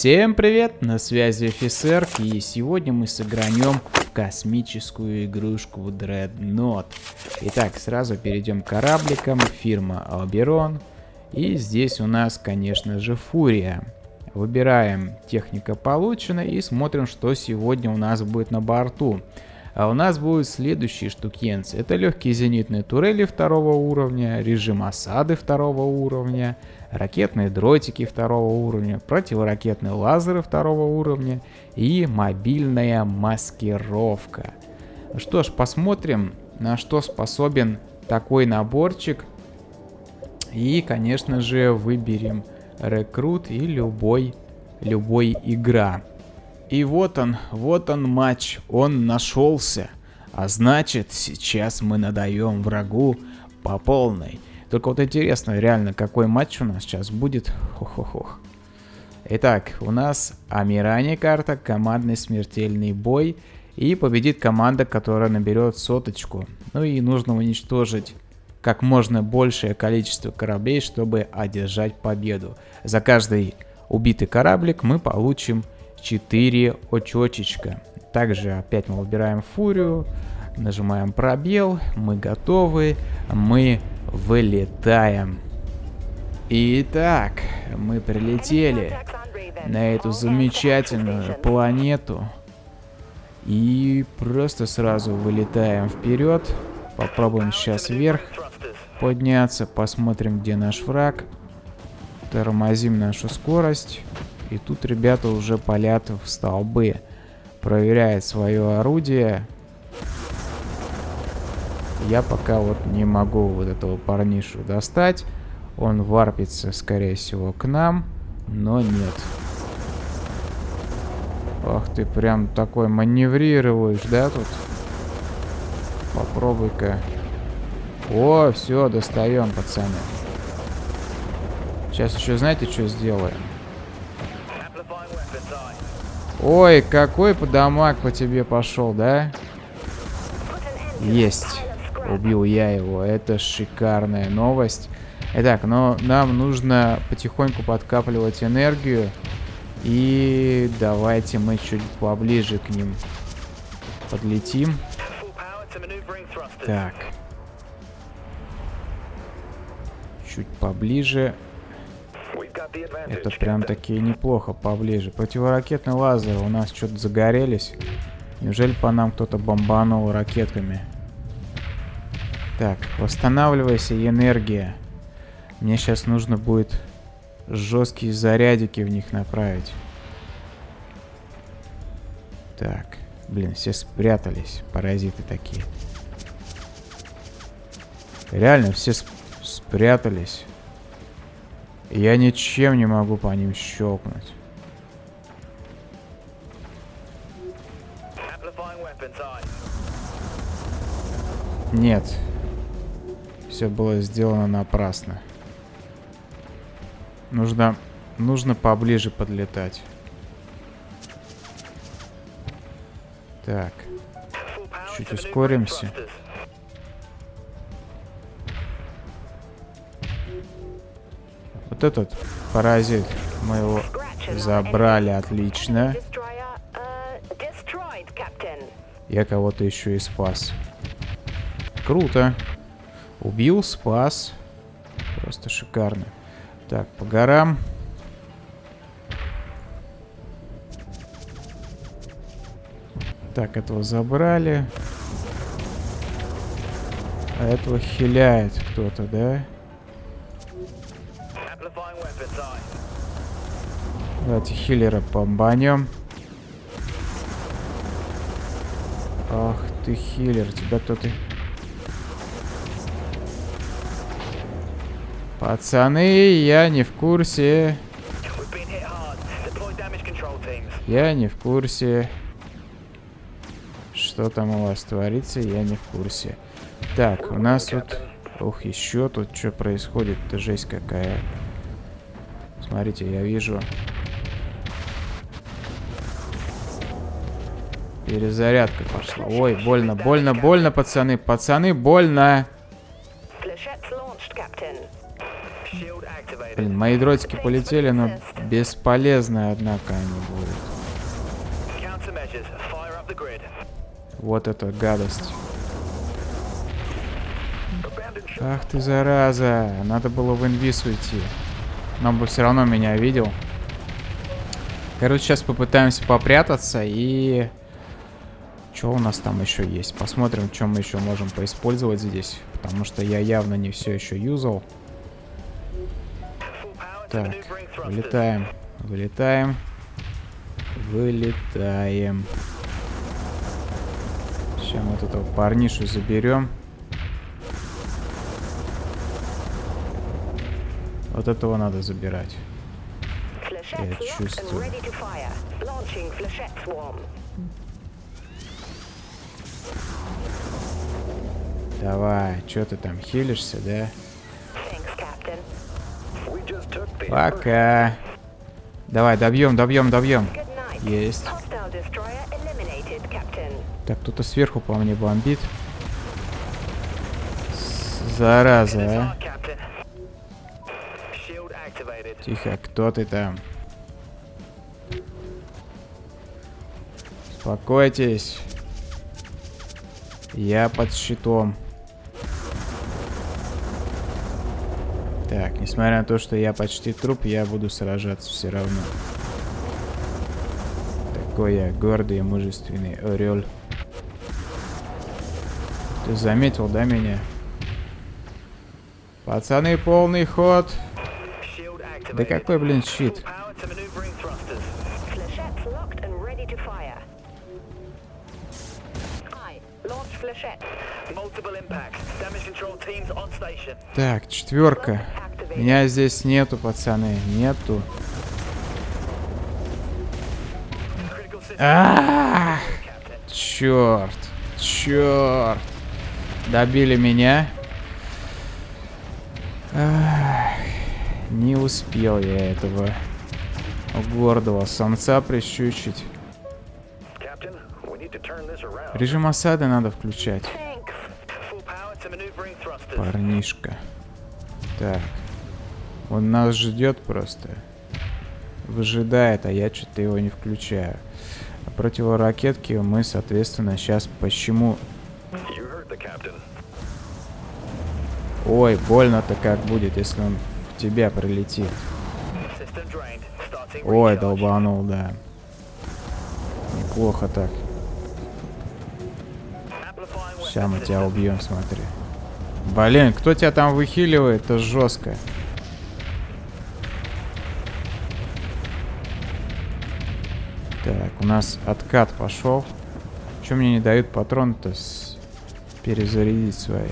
Всем привет, на связи офицер, и сегодня мы сыгранем космическую игрушку Dreadnought. Итак, сразу перейдем к корабликам, фирма Alberon, и здесь у нас, конечно же, Фурия. Выбираем техника получена и смотрим, что сегодня у нас будет на борту. А у нас будут следующие штукенцы. Это легкие зенитные турели второго уровня, режим осады второго уровня, ракетные дротики второго уровня, противоракетные лазеры второго уровня и мобильная маскировка. Что ж, посмотрим, на что способен такой наборчик. И, конечно же, выберем рекрут и любой, любой игра. И вот он, вот он матч, он нашелся. А значит, сейчас мы надаем врагу по полной. Только вот интересно, реально, какой матч у нас сейчас будет. Хо-хо-хох. Итак, у нас Амиране карта, командный смертельный бой. И победит команда, которая наберет соточку. Ну и нужно уничтожить как можно большее количество кораблей, чтобы одержать победу. За каждый убитый кораблик мы получим 4 очечечка. Также опять мы выбираем фурию, нажимаем пробел, мы готовы, мы вылетаем. Итак, мы прилетели на эту замечательную планету и просто сразу вылетаем вперед. Попробуем сейчас вверх подняться, посмотрим, где наш враг. Тормозим нашу скорость. И тут ребята уже палят в столбы. Проверяет свое орудие. Я пока вот не могу вот этого парнишу достать. Он варпится, скорее всего, к нам. Но нет. Ах ты, прям такой маневрируешь, да, тут? Попробуй-ка. О, все, достаем, пацаны. Сейчас еще знаете, что сделаем? Ой, какой подамаг по тебе пошел, да? Есть. Убил я его. Это шикарная новость. Итак, но нам нужно потихоньку подкапливать энергию. И давайте мы чуть поближе к ним подлетим. Так. Чуть поближе. Это прям такие неплохо поближе. Противоракетный лазер у нас что-то загорелись. Неужели по нам кто-то бомбанул ракетками? Так, восстанавливайся, энергия. Мне сейчас нужно будет жесткие зарядики в них направить. Так, блин, все спрятались, паразиты такие. Реально, все сп спрятались. Я ничем не могу по ним щелкнуть. Нет. Все было сделано напрасно. Нужно, нужно поближе подлетать. Так. Чуть ускоримся. Вот этот паразит. Мы его забрали. Отлично. Я кого-то еще и спас. Круто. Убил, спас. Просто шикарно. Так, по горам. Так, этого забрали. А этого хиляет кто-то, да? Давайте хиллера помбанем. Ах ты хиллер, тебя кто-то... Пацаны, я не в курсе. Я не в курсе. Что там у вас творится, я не в курсе. Так, у нас тут... Ух, еще тут что происходит? Это жесть какая. Смотрите, я вижу... Перезарядка пошла. Ой, больно, больно, больно, пацаны. Пацаны, больно. Блин, мои дротики полетели, но бесполезно, однако, они будут. Вот это гадость. Ах ты, зараза. Надо было в инвиз уйти. Но он бы все равно меня видел. Короче, сейчас попытаемся попрятаться и... Что у нас там еще есть? Посмотрим, что мы еще можем поиспользовать здесь. Потому что я явно не все еще юзал. Так, вылетаем. Вылетаем. Вылетаем. Сейчас вот этого парнишу заберем. Вот этого надо забирать. Я чувствую. Давай, что ты там хилишься, да? Пока. Давай, добьем, добьем, добьем. Есть. Так, кто-то сверху по мне бомбит. Зараза, а. Тихо, кто ты там? Успокойтесь. Я под щитом. Так, несмотря на то, что я почти труп, я буду сражаться все равно. Такой я гордый и мужественный орел. Ты заметил, да, меня? Пацаны, полный ход. Да какой, блин, щит? Так, четверка. Меня здесь нету, пацаны. Нету. А, -а, -а! Черт. Черт. Добили меня. Ах, не успел я этого гордого самца прищучить. Режим осады надо включать. Парнишка. Так. Он нас ждет просто. Выжидает, а я что-то его не включаю. А противоракетки мы, соответственно, сейчас почему... Ой, больно-то как будет, если он в тебя прилетит. Ой, долбанул, да. Неплохо так. Сейчас мы тебя убьем, смотри. Блин, кто тебя там выхиливает? Это жестко. Так, у нас откат пошел. Чем мне не дают патрон-то с... перезарядить свои?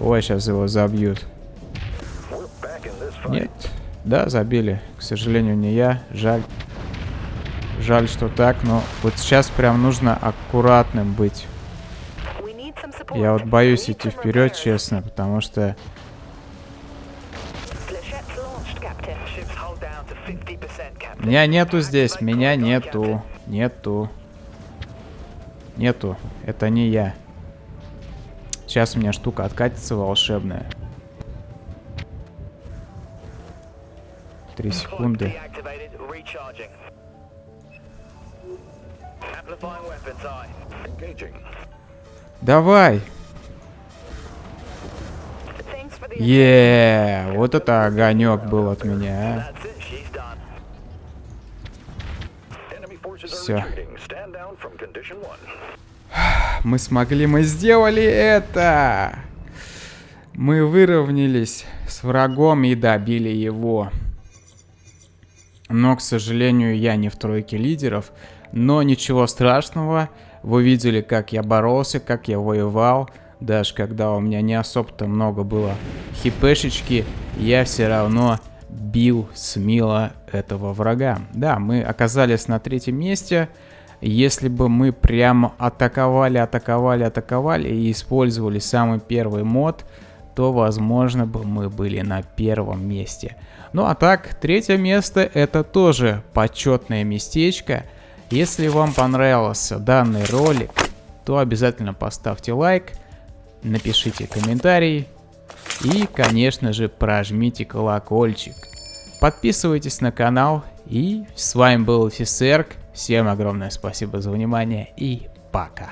Ой, сейчас его забьют. Нет. Да, забили. К сожалению, не я. Жаль. Жаль, что так, но вот сейчас прям нужно аккуратным быть. Я вот боюсь идти вперед, честно, потому что... Меня нету здесь, меня нету, нету. Нету, это не я. Сейчас у меня штука откатится волшебная. Три секунды. Давай. Еее, yeah, вот это огонек был от меня, а. Все. Мы смогли, мы сделали это! Мы выровнялись с врагом и добили его. Но, к сожалению, я не в тройке лидеров. Но ничего страшного. Вы видели, как я боролся, как я воевал. Даже когда у меня не особо-то много было хипешечки, я все равно бил смело этого врага. Да, мы оказались на третьем месте. Если бы мы прямо атаковали, атаковали, атаковали и использовали самый первый мод, то, возможно, бы мы были на первом месте. Ну а так, третье место это тоже почетное местечко. Если вам понравился данный ролик, то обязательно поставьте лайк, напишите комментарий. И, конечно же, прожмите колокольчик. Подписывайтесь на канал. И с вами был Фисерк. Всем огромное спасибо за внимание и пока.